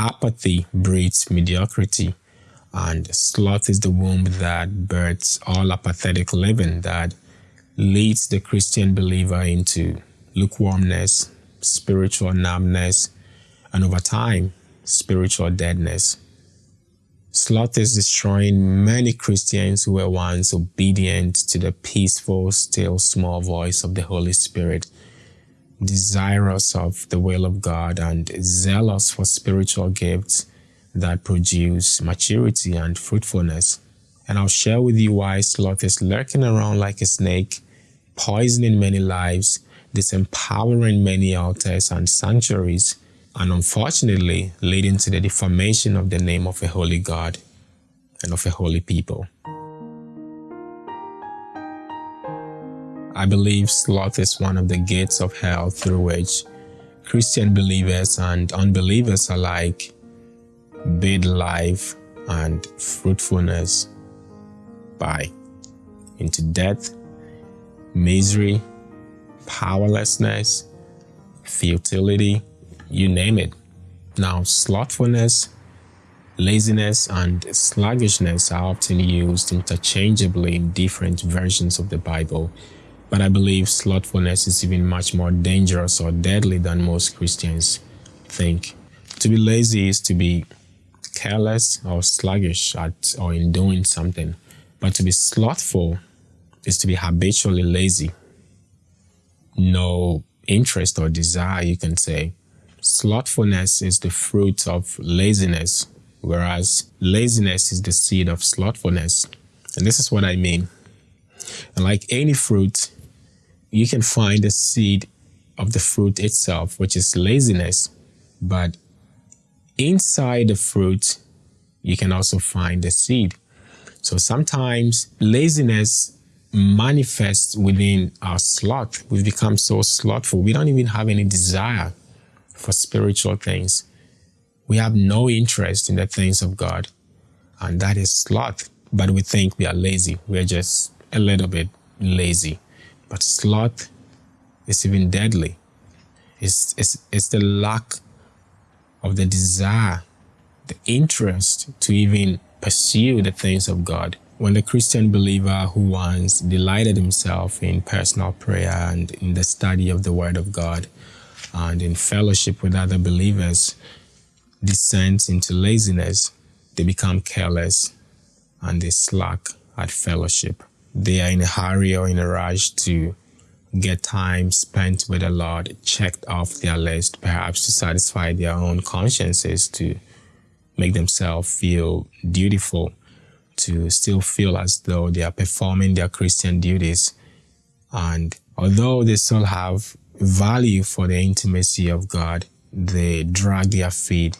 apathy breeds mediocrity, and sloth is the womb that births all apathetic living that leads the Christian believer into lukewarmness, spiritual numbness, and over time, spiritual deadness. Sloth is destroying many Christians who were once obedient to the peaceful, still small voice of the Holy Spirit, desirous of the will of God and zealous for spiritual gifts that produce maturity and fruitfulness. And I'll share with you why sloth is lurking around like a snake, poisoning many lives, disempowering many altars and sanctuaries, and unfortunately leading to the defamation of the name of a holy God and of a holy people. I believe sloth is one of the gates of hell through which Christian believers and unbelievers alike bid life and fruitfulness by into death, misery, powerlessness, futility, you name it. Now, slothfulness, laziness, and sluggishness are often used interchangeably in different versions of the Bible, but I believe slothfulness is even much more dangerous or deadly than most Christians think. To be lazy is to be careless or sluggish at or in doing something, but to be slothful is to be habitually lazy. No interest or desire, you can say, Slothfulness is the fruit of laziness, whereas laziness is the seed of slothfulness. And this is what I mean. And like any fruit, you can find the seed of the fruit itself, which is laziness. But inside the fruit, you can also find the seed. So sometimes laziness manifests within our sloth. We've become so slothful. We don't even have any desire for spiritual things. We have no interest in the things of God, and that is sloth. But we think we are lazy. We're just a little bit lazy. But sloth is even deadly. It's, it's, it's the lack of the desire, the interest to even pursue the things of God. When the Christian believer who once delighted himself in personal prayer and in the study of the Word of God and in fellowship with other believers descends into laziness, they become careless and they slack at fellowship. They are in a hurry or in a rush to get time spent with the Lord checked off their list, perhaps to satisfy their own consciences, to make themselves feel dutiful, to still feel as though they are performing their Christian duties. And although they still have value for the intimacy of God, they drag their feet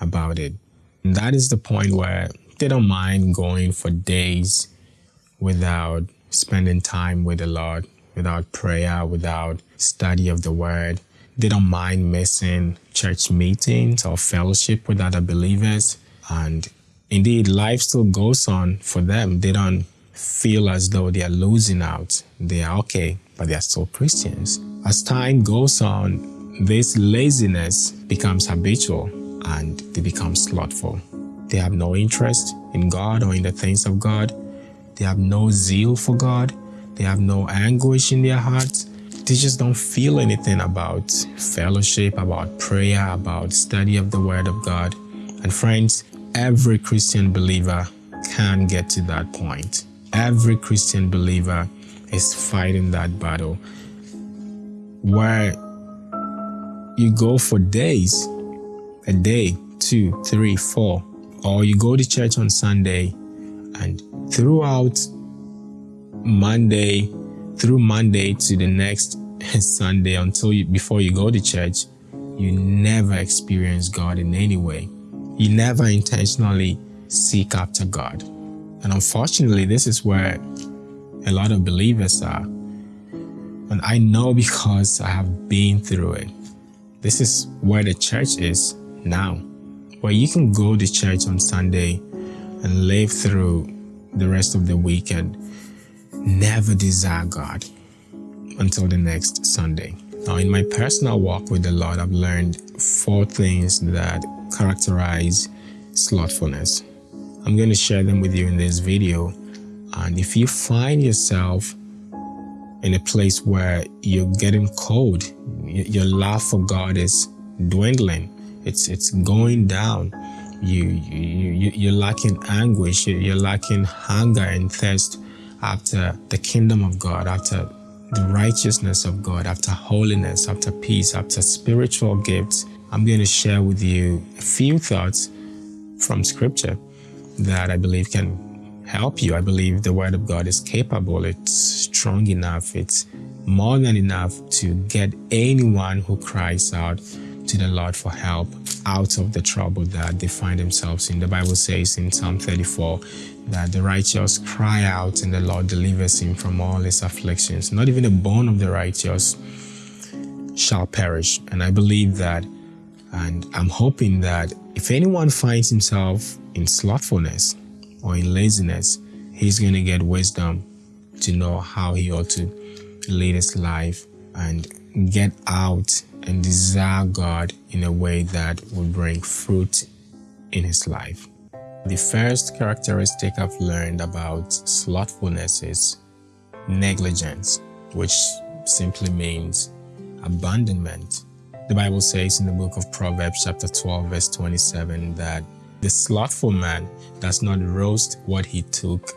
about it. And that is the point where they don't mind going for days without spending time with the Lord, without prayer, without study of the word. They don't mind missing church meetings or fellowship with other believers. And indeed, life still goes on for them. They don't feel as though they are losing out. They are okay, but they are still Christians. As time goes on, this laziness becomes habitual and they become slothful. They have no interest in God or in the things of God. They have no zeal for God. They have no anguish in their hearts. They just don't feel anything about fellowship, about prayer, about study of the Word of God. And friends, every Christian believer can get to that point. Every Christian believer is fighting that battle where you go for days, a day, two, three, four, or you go to church on Sunday and throughout Monday, through Monday to the next Sunday until you, before you go to church, you never experience God in any way. You never intentionally seek after God. And unfortunately, this is where a lot of believers are. And I know because I have been through it. This is where the church is now, where you can go to church on Sunday and live through the rest of the weekend, never desire God until the next Sunday. Now, in my personal walk with the Lord, I've learned four things that characterize slothfulness. I'm going to share them with you in this video. And if you find yourself in a place where you're getting cold, your love for God is dwindling, it's it's going down. You you you, you're lacking anguish. You're lacking hunger and thirst after the kingdom of God, after the righteousness of God, after holiness, after peace, after spiritual gifts. I'm going to share with you a few thoughts from Scripture that I believe can help you. I believe the Word of God is capable, it's strong enough, it's more than enough to get anyone who cries out to the Lord for help out of the trouble that they find themselves in. The Bible says in Psalm 34 that the righteous cry out and the Lord delivers him from all his afflictions. Not even a bone of the righteous shall perish. And I believe that, and I'm hoping that if anyone finds himself in slothfulness or in laziness, he's going to get wisdom to know how he ought to lead his life and get out and desire God in a way that will bring fruit in his life. The first characteristic I've learned about slothfulness is negligence, which simply means abandonment. The Bible says in the book of Proverbs chapter 12 verse 27 that the slothful man does not roast what he took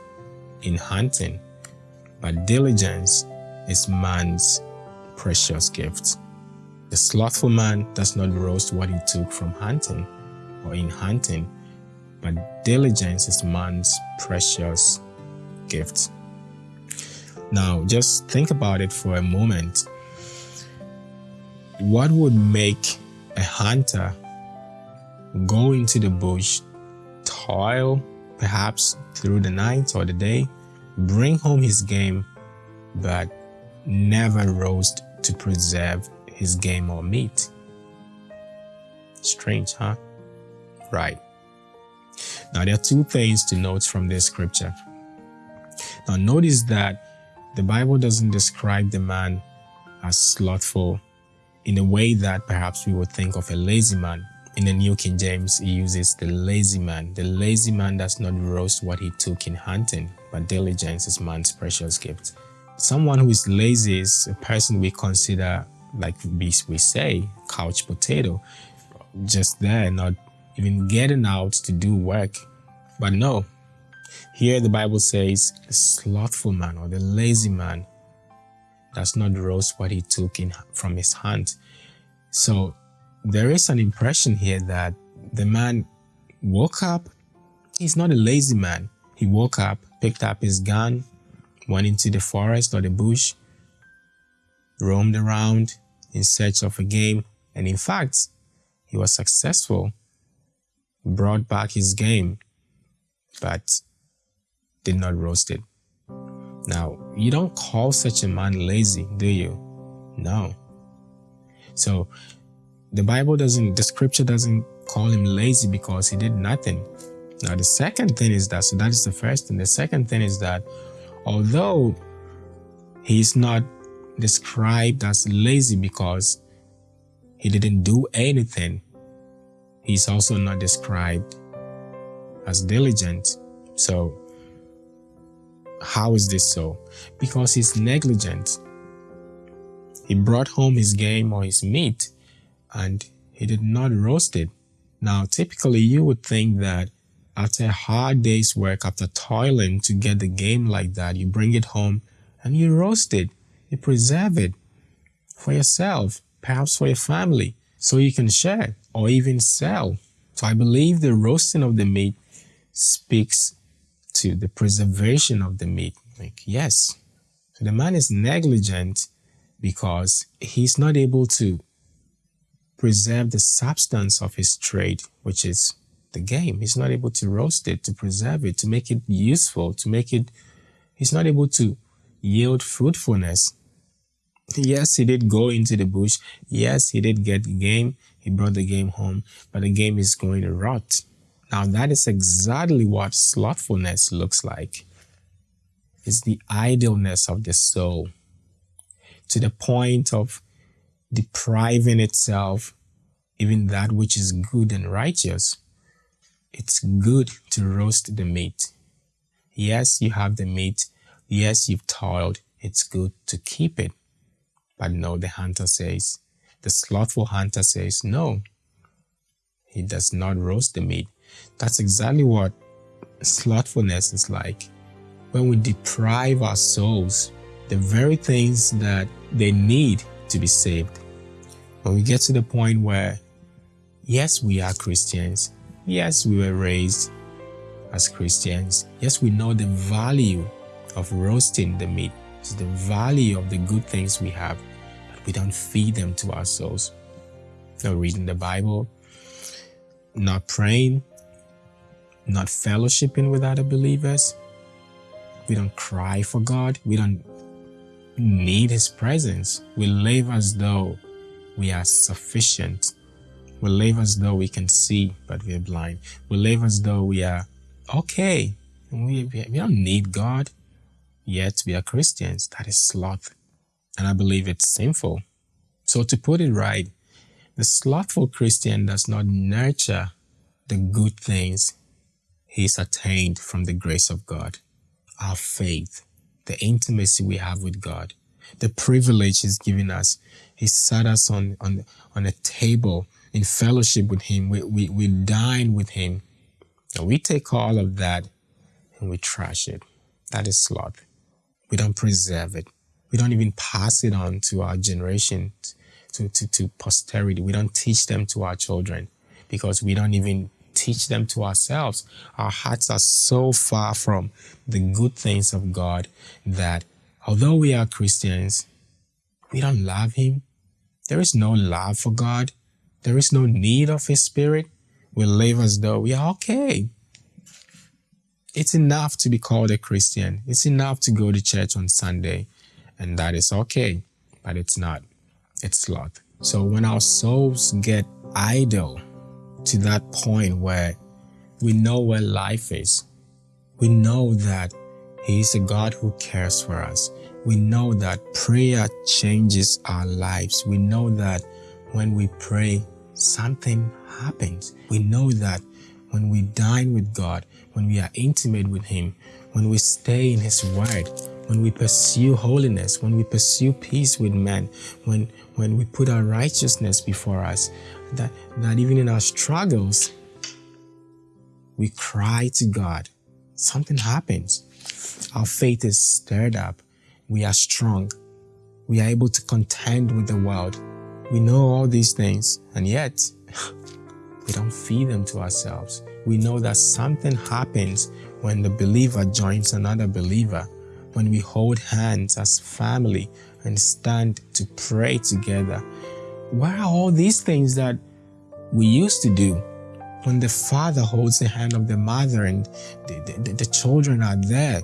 in hunting, but diligence is man's precious gift. The slothful man does not roast what he took from hunting or in hunting, but diligence is man's precious gift. Now, just think about it for a moment. What would make a hunter go into the bush, toil perhaps through the night or the day, bring home his game, but never roast to preserve his game or meat? Strange, huh? Right. Now, there are two things to note from this scripture. Now, notice that the Bible doesn't describe the man as slothful in a way that perhaps we would think of a lazy man. In the New King James, he uses the lazy man. The lazy man does not roast what he took in hunting, but diligence is man's precious gift. Someone who is lazy is a person we consider, like we, we say, couch potato, just there, not even getting out to do work. But no, here the Bible says the slothful man or the lazy man does not roast what he took in from his hand. So there is an impression here that the man woke up. He's not a lazy man. He woke up, picked up his gun, went into the forest or the bush, roamed around in search of a game, and in fact, he was successful brought back his game, but did not roast it. Now, you don't call such a man lazy, do you? No. So, the Bible doesn't, the scripture doesn't call him lazy because he did nothing. Now, the second thing is that, so that is the first thing. The second thing is that although he's not described as lazy because he didn't do anything, He's also not described as diligent. So, how is this so? Because he's negligent. He brought home his game or his meat and he did not roast it. Now, typically, you would think that after a hard day's work, after toiling to get the game like that, you bring it home and you roast it, you preserve it for yourself, perhaps for your family, so you can share or even sell. So I believe the roasting of the meat speaks to the preservation of the meat. Like, yes. So the man is negligent because he's not able to preserve the substance of his trade, which is the game. He's not able to roast it, to preserve it, to make it useful, to make it, he's not able to yield fruitfulness. Yes, he did go into the bush. Yes, he did get game. He brought the game home, but the game is going to rot. Now, that is exactly what slothfulness looks like. It's the idleness of the soul to the point of depriving itself even that which is good and righteous, it's good to roast the meat. Yes, you have the meat. Yes, you've toiled. It's good to keep it. But no, the hunter says, the slothful hunter says, no, he does not roast the meat. That's exactly what slothfulness is like. When we deprive our souls the very things that they need to be saved. When we get to the point where, yes, we are Christians, yes, we were raised as Christians, yes, we know the value of roasting the meat, the value of the good things we have, but we don't feed them to ourselves. Not reading the Bible, not praying, not fellowshipping with other believers. We don't cry for God. We don't need His presence. We live as though we are sufficient. We live as though we can see, but we are blind. We live as though we are okay. We, we don't need God, yet we are Christians. That is sloth. And I believe it's sinful. So to put it right, the slothful Christian does not nurture the good things he's attained from the grace of God. Our faith, the intimacy we have with God, the privilege He's given us. He sat us on, on, on a table in fellowship with Him. We, we, we dine with Him. And we take all of that and we trash it. That is sloth. We don't preserve it. We don't even pass it on to our generation, to, to, to posterity. We don't teach them to our children because we don't even teach them to ourselves. Our hearts are so far from the good things of God that although we are Christians, we don't love Him. There is no love for God. There is no need of His Spirit. We live as though we are okay. It's enough to be called a Christian. It's enough to go to church on Sunday, and that is okay, but it's not. It's sloth. So when our souls get idle, to that point where we know where life is. We know that He is a God who cares for us. We know that prayer changes our lives. We know that when we pray, something happens. We know that when we dine with God, when we are intimate with Him, when we stay in His Word, when we pursue holiness, when we pursue peace with men, when, when we put our righteousness before us, that, that even in our struggles, we cry to God. Something happens. Our faith is stirred up. We are strong. We are able to contend with the world. We know all these things, and yet we don't feed them to ourselves. We know that something happens when the believer joins another believer, when we hold hands as family and stand to pray together, where are all these things that we used to do when the father holds the hand of the mother and the, the, the children are there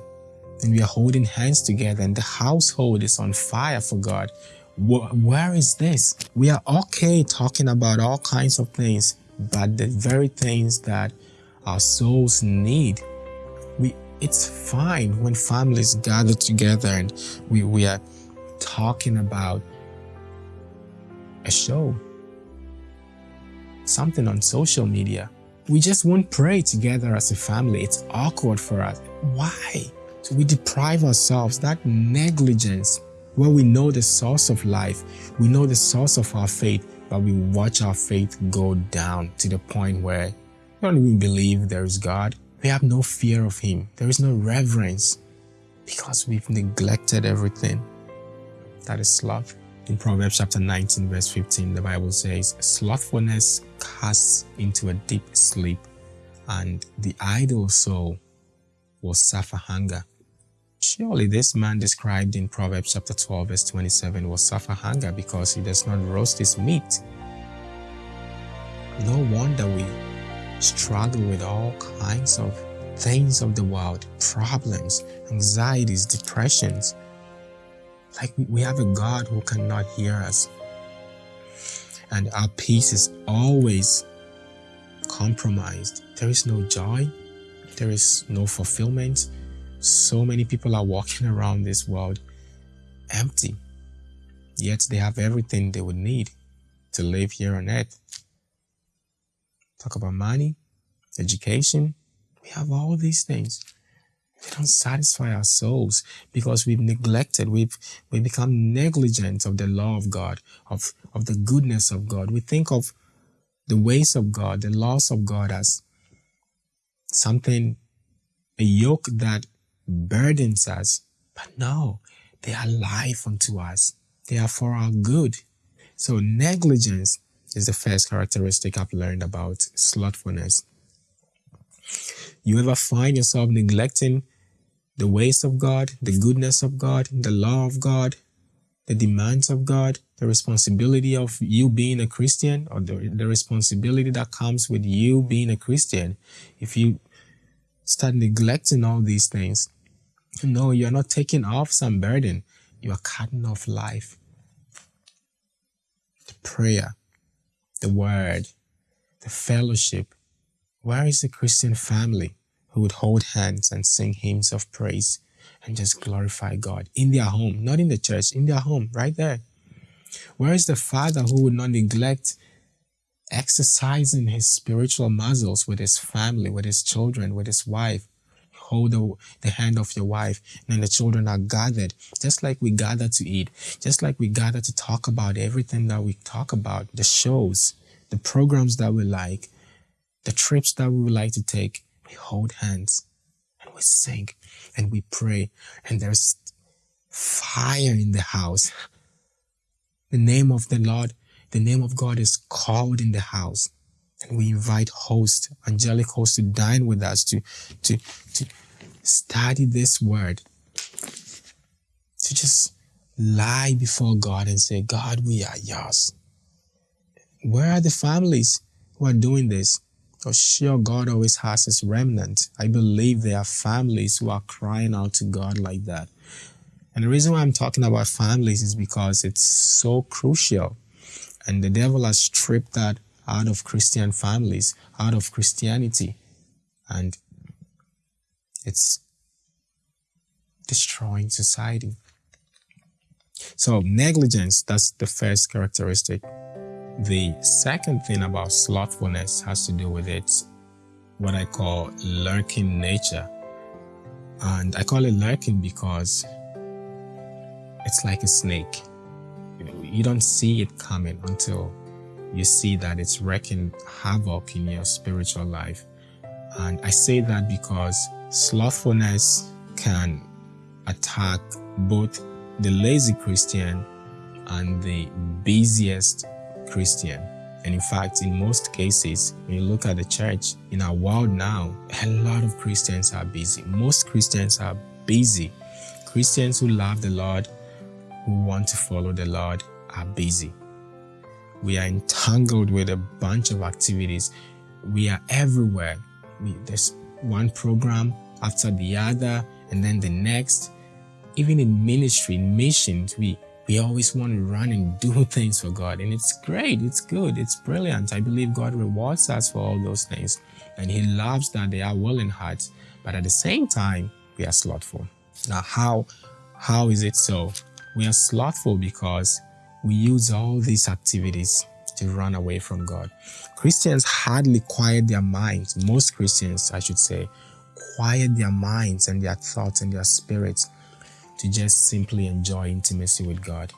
and we are holding hands together and the household is on fire for God? where is this? We are okay talking about all kinds of things, but the very things that our souls need, we it's fine when families gather together and we, we are talking about a show, something on social media. We just won't pray together as a family. It's awkward for us. Why? So we deprive ourselves that negligence where we know the source of life, we know the source of our faith, but we watch our faith go down to the point where we don't even believe there is God. We have no fear of Him. There is no reverence because we've neglected everything. That is love. In Proverbs chapter 19 verse 15, the Bible says, Slothfulness casts into a deep sleep, and the idle soul will suffer hunger. Surely this man described in Proverbs chapter 12 verse 27 will suffer hunger because he does not roast his meat. No wonder we struggle with all kinds of things of the world, problems, anxieties, depressions, like we have a God who cannot hear us. And our peace is always compromised. There is no joy. There is no fulfillment. So many people are walking around this world empty. Yet they have everything they would need to live here on earth. talk about money, education. We have all these things. They don't satisfy our souls because we've neglected, we've we become negligent of the law of God, of, of the goodness of God. We think of the ways of God, the laws of God as something, a yoke that burdens us. But no, they are life unto us. They are for our good. So negligence is the first characteristic I've learned about slothfulness. You ever find yourself neglecting the ways of God, the goodness of God, the law of God, the demands of God, the responsibility of you being a Christian, or the, the responsibility that comes with you being a Christian? If you start neglecting all these things, no, you're not taking off some burden. You are cutting off life. The prayer, the word, the fellowship. Where is the Christian family who would hold hands and sing hymns of praise and just glorify God in their home, not in the church, in their home, right there? Where is the father who would not neglect exercising his spiritual muscles with his family, with his children, with his wife? Hold the, the hand of your wife, and then the children are gathered, just like we gather to eat, just like we gather to talk about everything that we talk about, the shows, the programs that we like, the trips that we would like to take. We hold hands and we sing and we pray, and there's fire in the house. The name of the Lord, the name of God is called in the house. And we invite hosts, angelic hosts to dine with us, to, to, to study this word, to just lie before God and say, God, we are yours. Where are the families who are doing this? Oh, sure, God always has his remnant. I believe there are families who are crying out to God like that. And the reason why I'm talking about families is because it's so crucial. And the devil has stripped that out of Christian families, out of Christianity. And it's destroying society. So negligence, that's the first characteristic. The second thing about slothfulness has to do with its what I call lurking nature. And I call it lurking because it's like a snake. You, know, you don't see it coming until you see that it's wreaking havoc in your spiritual life. And I say that because slothfulness can attack both the lazy Christian and the busiest Christian. And in fact, in most cases, when you look at the church in our world now, a lot of Christians are busy. Most Christians are busy. Christians who love the Lord, who want to follow the Lord, are busy. We are entangled with a bunch of activities. We are everywhere. We, there's one program after the other, and then the next. Even in ministry, in missions, we, we always want to run and do things for God. And it's great, it's good, it's brilliant. I believe God rewards us for all those things. And He loves that they are willing hearts. But at the same time, we are slothful. Now, how, how is it so? We are slothful because we use all these activities to run away from God. Christians hardly quiet their minds. Most Christians, I should say, quiet their minds and their thoughts and their spirits to just simply enjoy intimacy with God.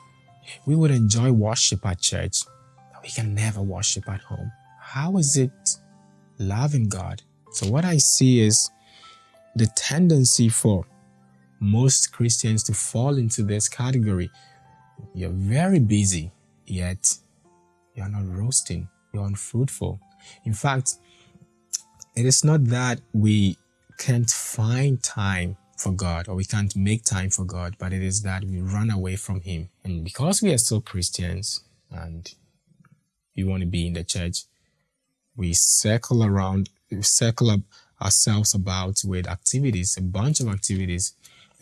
We would enjoy worship at church, but we can never worship at home. How is it loving God? So what I see is the tendency for most Christians to fall into this category you're very busy, yet you're not roasting, you're unfruitful. In fact, it is not that we can't find time for God or we can't make time for God, but it is that we run away from Him. And because we are still Christians and we want to be in the church, we circle around, we circle up ourselves about with activities, a bunch of activities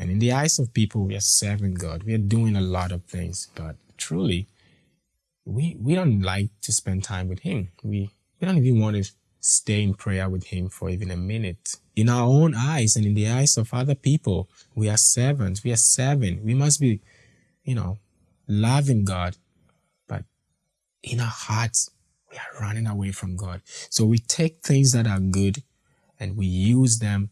and in the eyes of people, we are serving God. We are doing a lot of things, but truly, we we don't like to spend time with Him. We we don't even want to stay in prayer with Him for even a minute. In our own eyes and in the eyes of other people, we are servants. We are serving. We must be, you know, loving God. But in our hearts, we are running away from God. So we take things that are good and we use them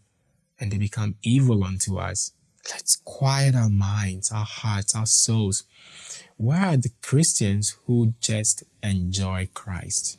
and they become evil unto us. Let's quiet our minds, our hearts, our souls. Where are the Christians who just enjoy Christ?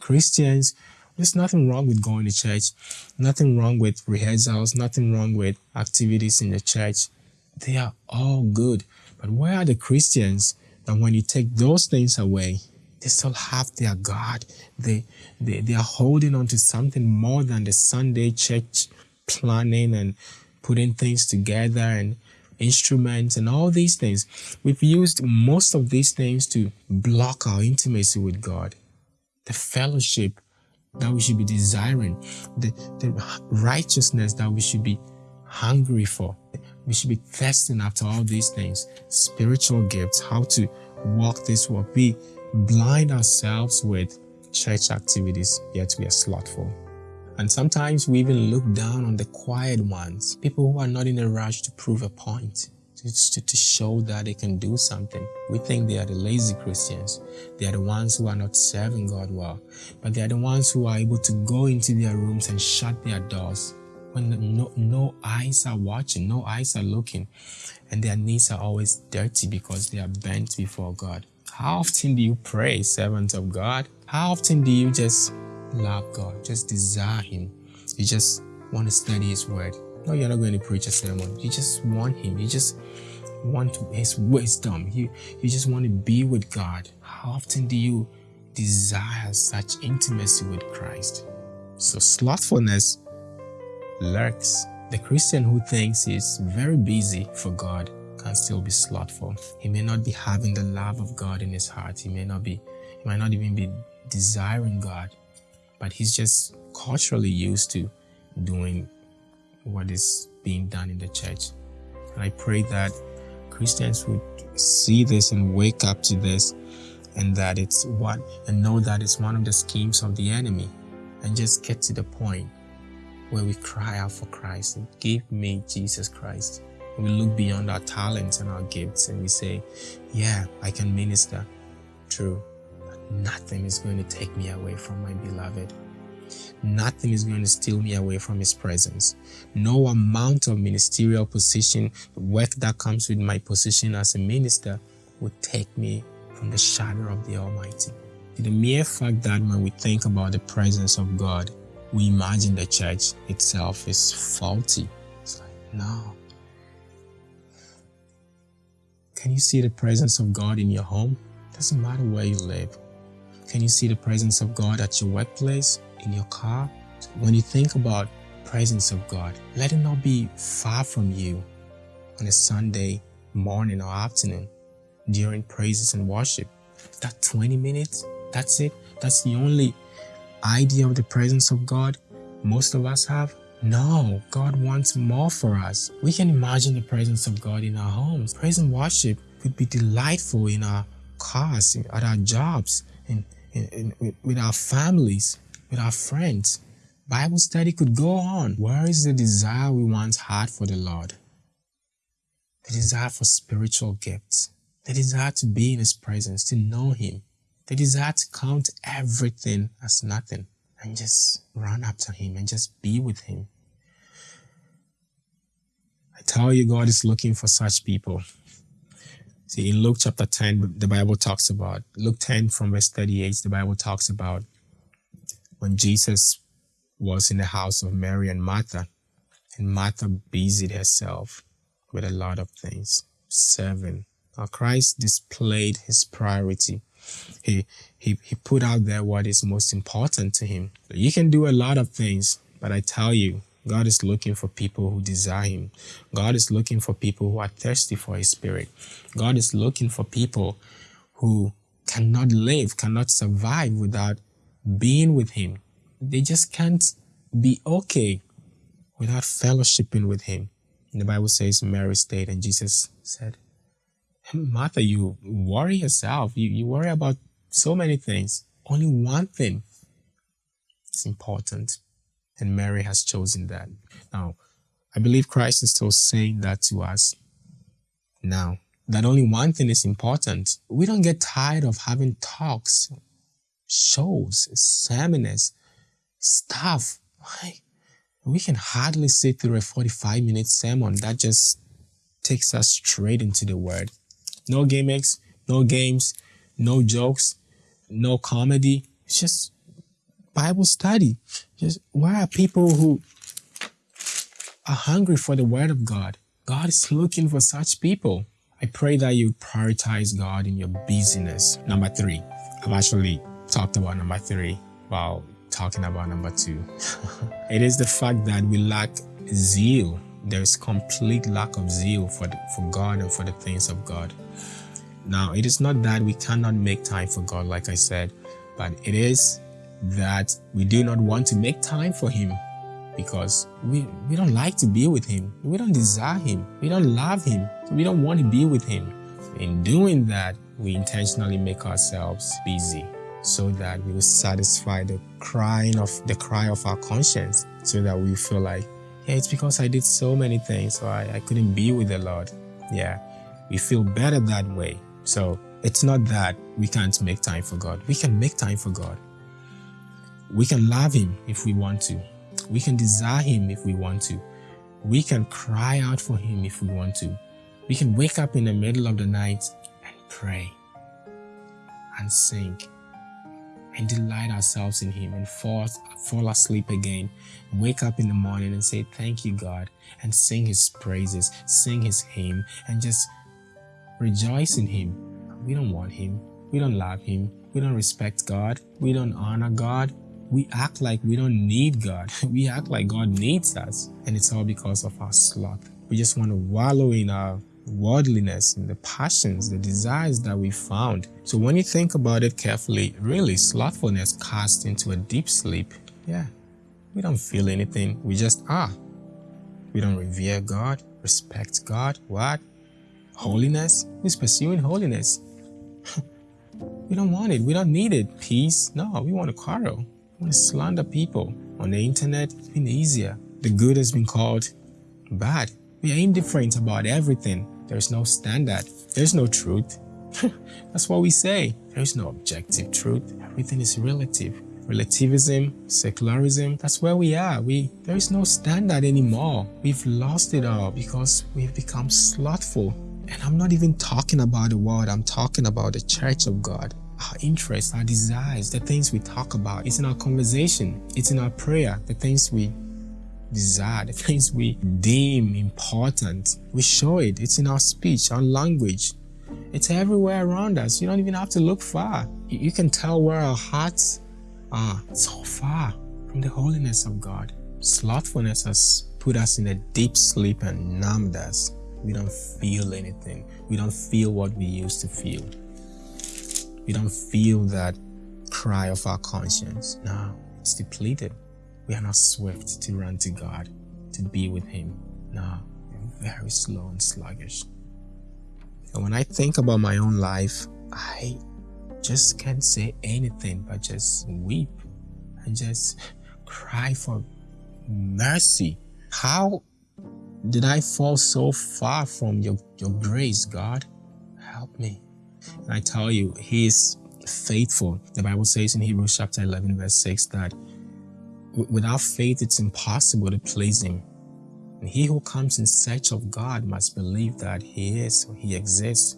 Christians, there's nothing wrong with going to church, nothing wrong with rehearsals, nothing wrong with activities in the church. They are all good. But where are the Christians that when you take those things away, they still have their God. They, they, they are holding on to something more than the Sunday church planning and putting things together and instruments and all these things. We've used most of these things to block our intimacy with God, the fellowship that we should be desiring, the, the righteousness that we should be hungry for. We should be thirsting after all these things, spiritual gifts, how to walk this walk. We blind ourselves with church activities, yet we are slothful. And sometimes we even look down on the quiet ones, people who are not in a rush to prove a point, to, to, show that they can do something. We think they are the lazy Christians. They are the ones who are not serving God well. But they are the ones who are able to go into their rooms and shut their doors when no, no eyes are watching, no eyes are looking, and their knees are always dirty because they are bent before God. How often do you pray, servant of God? How often do you just love God, just desire Him? You just want to study His Word. No, you're not going to preach a sermon. You just want Him. You just want His wisdom. You, you just want to be with God. How often do you desire such intimacy with Christ? So slothfulness lurks. The Christian who thinks he's very busy for God can still be slothful. He may not be having the love of God in his heart. He may not be, he might not even be desiring God, but he's just culturally used to doing what is being done in the church. And I pray that Christians would see this and wake up to this and that it's what and know that it's one of the schemes of the enemy and just get to the point where we cry out for Christ and give me Jesus Christ. We look beyond our talents and our gifts and we say, yeah, I can minister. True. Nothing is going to take me away from my beloved. Nothing is going to steal me away from his presence. No amount of ministerial position, work that comes with my position as a minister would take me from the shadow of the Almighty. The mere fact that when we think about the presence of God, we imagine the church itself is faulty. It's like, no, can you see the presence of God in your home? Doesn't matter where you live. Can you see the presence of God at your workplace, in your car? When you think about presence of God, let it not be far from you on a Sunday morning or afternoon during praises and worship. That 20 minutes, that's it. That's the only idea of the presence of God most of us have. No, God wants more for us. We can imagine the presence of God in our homes. Praise and worship could be delightful in our cars, at our jobs, in, in, in, with our families, with our friends. Bible study could go on. Where is the desire we once had for the Lord? The desire for spiritual gifts. The desire to be in His presence, to know Him. The desire to count everything as nothing and just run after Him and just be with Him. I tell you, God is looking for such people. See, in Luke chapter 10, the Bible talks about, Luke 10 from verse 38, the Bible talks about when Jesus was in the house of Mary and Martha, and Martha busied herself with a lot of things, serving. Now Christ displayed his priority. He, he, he put out there what is most important to him. You can do a lot of things, but I tell you, God is looking for people who desire Him. God is looking for people who are thirsty for His Spirit. God is looking for people who cannot live, cannot survive without being with Him. They just can't be okay without fellowshipping with Him. And the Bible says Mary stayed and Jesus said, Martha, you worry yourself. You, you worry about so many things. Only one thing is important and Mary has chosen that. Now, I believe Christ is still saying that to us now. That only one thing is important. We don't get tired of having talks, shows, seminars, stuff. Like, we can hardly sit through a 45 minute sermon that just takes us straight into the word. No gimmicks, no games, no jokes, no comedy. It's just Bible study. Just why are people who are hungry for the word of God? God is looking for such people. I pray that you prioritize God in your busyness. Number three, I've actually talked about number three while talking about number two. it is the fact that we lack zeal. There's complete lack of zeal for, the, for God and for the things of God. Now, it is not that we cannot make time for God, like I said, but it is that we do not want to make time for Him because we, we don't like to be with Him. We don't desire Him. We don't love Him. We don't want to be with Him. In doing that, we intentionally make ourselves busy so that we will satisfy the crying of the cry of our conscience so that we feel like, yeah, it's because I did so many things, so I, I couldn't be with the Lord. Yeah, we feel better that way. So it's not that we can't make time for God. We can make time for God. We can love Him if we want to. We can desire Him if we want to. We can cry out for Him if we want to. We can wake up in the middle of the night and pray and sing and delight ourselves in Him and fall, fall asleep again, wake up in the morning and say, Thank you, God, and sing His praises, sing His hymn, and just rejoice in Him. We don't want Him. We don't love Him. We don't respect God. We don't honor God. We act like we don't need God. We act like God needs us. And it's all because of our sloth. We just want to wallow in our worldliness and the passions, the desires that we found. So when you think about it carefully, really slothfulness casts into a deep sleep. Yeah, we don't feel anything. We just are. We don't revere God, respect God. What? Holiness? Who's pursuing holiness? we don't want it. We don't need it. Peace? No, we want to quarrel. To slander people. On the internet, it's been easier. The good has been called bad. We are indifferent about everything. There's no standard. There's no truth. That's what we say. There's no objective truth. Everything is relative. Relativism, secularism, that's where we are. We there is no standard anymore. We've lost it all because we've become slothful. And I'm not even talking about the world, I'm talking about the church of God. Our interests, our desires, the things we talk about. It's in our conversation, it's in our prayer, the things we desire, the things we deem important. We show it. It's in our speech, our language. It's everywhere around us. You don't even have to look far. You can tell where our hearts are so far from the holiness of God. Slothfulness has put us in a deep sleep and numbed us. We don't feel anything. We don't feel what we used to feel. We don't feel that cry of our conscience. No, it's depleted. We are not swift to run to God, to be with Him. No, we're very slow and sluggish. And when I think about my own life, I just can't say anything but just weep and just cry for mercy. How did I fall so far from your, your grace, God? Help me. I tell you, He is faithful. The Bible says in Hebrews chapter 11, verse 6 that Without faith, it's impossible to please Him. And he who comes in search of God must believe that He is, He exists,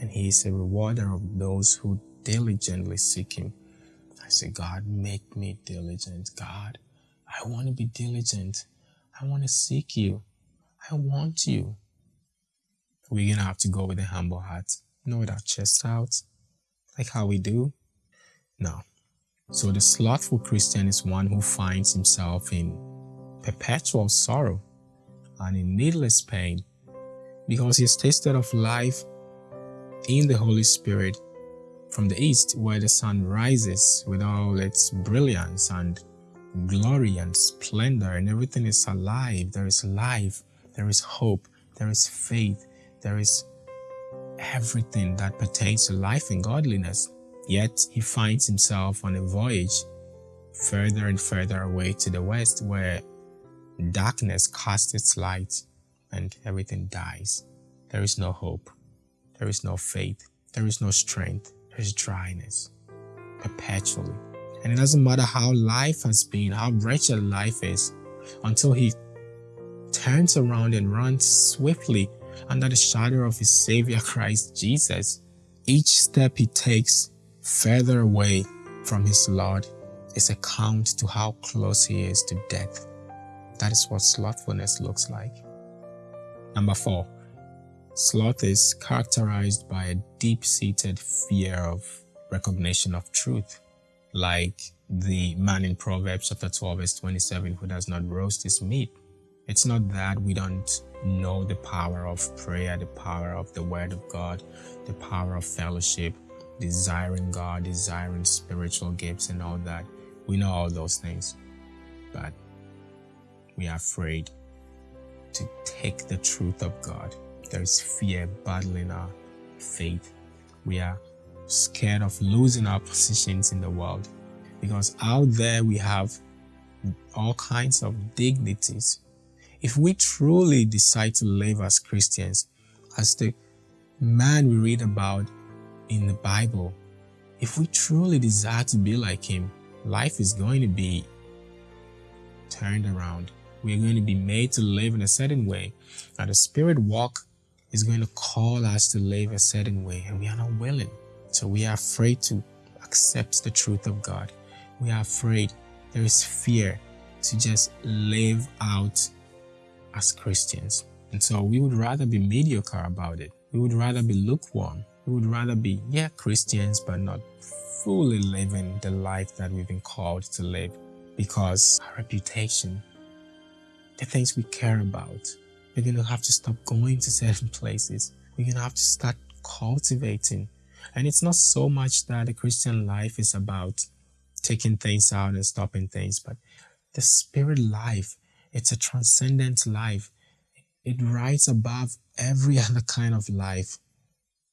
and He is a rewarder of those who diligently seek Him. I say, God, make me diligent. God, I want to be diligent. I want to seek you. I want you. We're going to have to go with a humble heart, not with our chest out, like how we do. No, so the slothful Christian is one who finds himself in perpetual sorrow and in needless pain because he has tasted of life in the Holy Spirit from the east where the sun rises with all its brilliance and glory and splendor and everything is alive. There is life, there is hope, there is faith, there is everything that pertains to life and godliness. Yet he finds himself on a voyage further and further away to the west where darkness casts its light and everything dies. There is no hope. There is no faith. There is no strength. There is dryness. perpetually. And it doesn't matter how life has been, how wretched life is, until he turns around and runs swiftly under the shadow of his Savior Christ Jesus. Each step he takes further away from his Lord is a count to how close he is to death. That is what slothfulness looks like. Number four, sloth is characterized by a deep-seated fear of recognition of truth, like the man in Proverbs chapter 12 verse 27 who does not roast his meat. It's not that we don't know the power of prayer, the power of the word of God, the power of fellowship, desiring God, desiring spiritual gifts and all that. We know all those things, but we are afraid to take the truth of God. There is fear battling our faith. We are scared of losing our positions in the world because out there we have all kinds of dignities. If we truly decide to live as Christians, as the man we read about in the Bible, if we truly desire to be like him, life is going to be turned around. We're going to be made to live in a certain way. And the spirit walk is going to call us to live a certain way, and we are not willing. So we are afraid to accept the truth of God. We are afraid. There is fear to just live out as Christians. And so we would rather be mediocre about it. We would rather be lukewarm. We would rather be, yeah, Christians, but not fully living the life that we've been called to live because our reputation, the things we care about, we're going to have to stop going to certain places. We're going to have to start cultivating. And it's not so much that the Christian life is about taking things out and stopping things, but the spirit life, it's a transcendent life. It rides above every other kind of life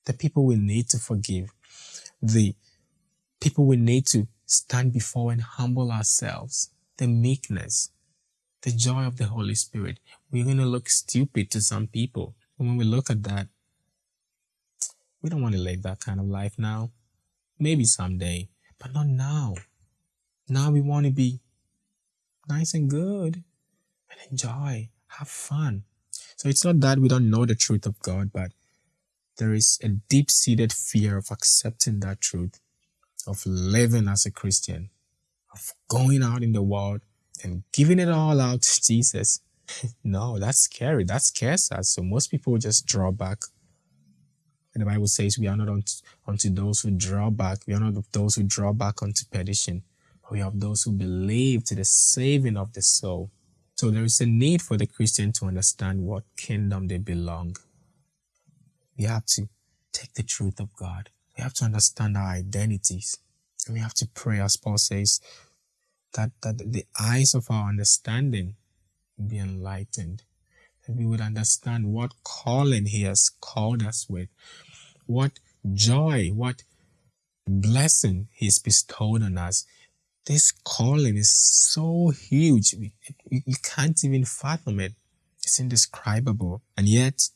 the people we need to forgive, the people we need to stand before and humble ourselves, the meekness, the joy of the Holy Spirit. We're going to look stupid to some people. And when we look at that, we don't want to live that kind of life now. Maybe someday, but not now. Now we want to be nice and good and enjoy, have fun. So it's not that we don't know the truth of God, but there is a deep seated fear of accepting that truth, of living as a Christian, of going out in the world and giving it all out to Jesus. no, that's scary. That scares us. So most people just draw back. And the Bible says we are not unto, those who draw back. We are not of those who draw back unto perdition. But we have those who believe to the saving of the soul. So there is a need for the Christian to understand what kingdom they belong we have to take the truth of God. We have to understand our identities. And we have to pray, as Paul says, that, that the eyes of our understanding be enlightened. That we would understand what calling He has called us with, what joy, what blessing He's bestowed on us. This calling is so huge, you can't even fathom it. It's indescribable. And yet,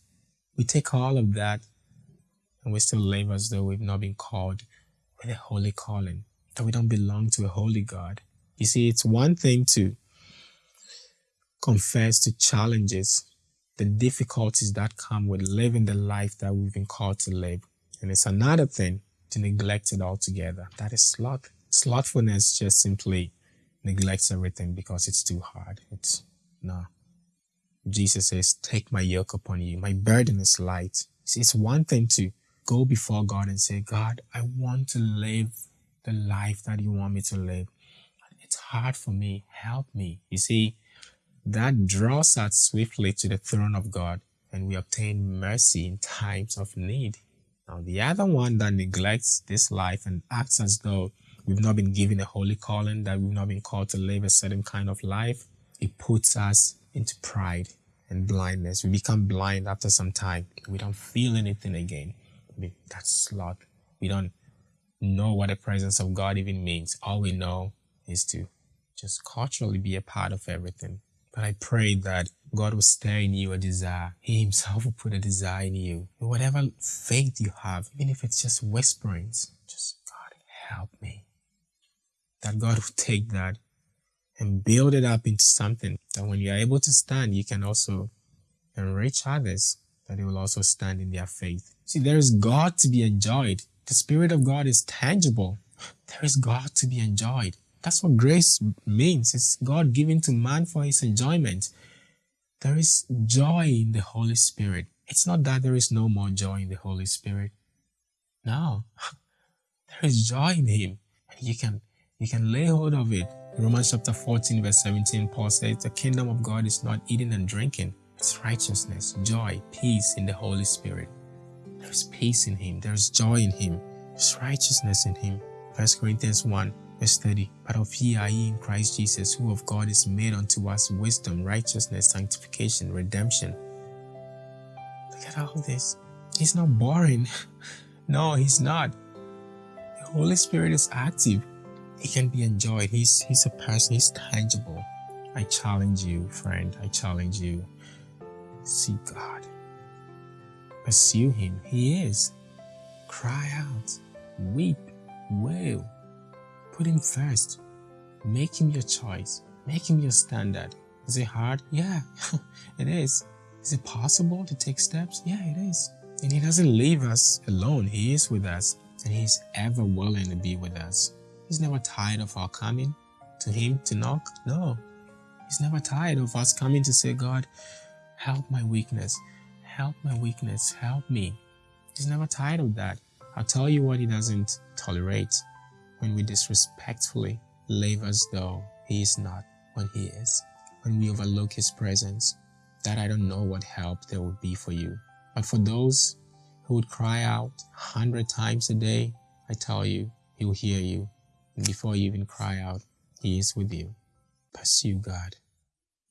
we take all of that and we still live as though we've not been called with a holy calling, that we don't belong to a holy God. You see, it's one thing to confess to challenges, the difficulties that come with living the life that we've been called to live. And it's another thing to neglect it altogether. That is sloth. Slothfulness just simply neglects everything because it's too hard. It's no. Jesus says, Take my yoke upon you. My burden is light. See, it's one thing to go before God and say, God, I want to live the life that you want me to live. It's hard for me. Help me. You see, that draws us swiftly to the throne of God and we obtain mercy in times of need. Now, the other one that neglects this life and acts as though we've not been given a holy calling, that we've not been called to live a certain kind of life, it puts us into pride and blindness. We become blind after some time. We don't feel anything again. That's sloth. We don't know what the presence of God even means. All we know is to just culturally be a part of everything. But I pray that God will stir in you a desire. He himself will put a desire in you. Whatever faith you have, even if it's just whisperings, just God, help me. That God will take that and build it up into something that when you're able to stand, you can also enrich others, that they will also stand in their faith. See, there is God to be enjoyed. The Spirit of God is tangible. There is God to be enjoyed. That's what grace means. It's God given to man for his enjoyment. There is joy in the Holy Spirit. It's not that there is no more joy in the Holy Spirit. No, there is joy in Him. And you can, you can lay hold of it. In Romans chapter 14, verse 17, Paul says, The kingdom of God is not eating and drinking, it's righteousness, joy, peace in the Holy Spirit. There's peace in Him, there's joy in Him, there's righteousness in Him. 1 Corinthians 1, verse 30. But of ye are ye in Christ Jesus, who of God is made unto us wisdom, righteousness, sanctification, redemption. Look at all this. He's not boring. no, he's not. The Holy Spirit is active. He can be enjoyed. He's he's a person, he's tangible. I challenge you, friend. I challenge you. Seek God. Pursue him. He is. Cry out. Weep. Wail. Put him first. Make him your choice. Make him your standard. Is it hard? Yeah, it is. Is it possible to take steps? Yeah, it is. And He doesn't leave us alone. He is with us and He's ever willing to be with us. He's never tired of our coming to Him to knock. No. He's never tired of us coming to say, God, help my weakness. Help my weakness. Help me. He's never tired of that. I'll tell you what He doesn't tolerate when we disrespectfully live as though He is not when He is, when we overlook His presence, that I don't know what help there would be for you. But for those who would cry out a hundred times a day, I tell you, He will hear you. And before you even cry out, He is with you. Pursue God.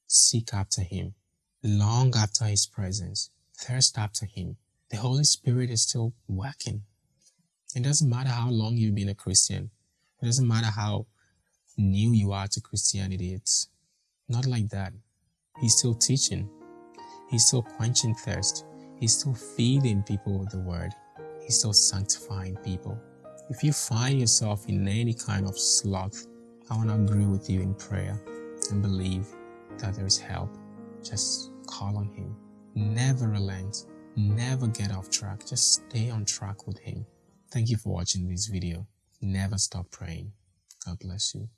Seek after Him. Long after His presence. Thirst after Him. The Holy Spirit is still working. It doesn't matter how long you've been a Christian. It doesn't matter how new you are to Christianity. It's not like that. He's still teaching. He's still quenching thirst. He's still feeding people with the word. He's still sanctifying people. If you find yourself in any kind of sloth, I want to agree with you in prayer and believe that there is help. Just call on Him. Never relent. Never get off track. Just stay on track with Him. Thank you for watching this video. Never stop praying. God bless you.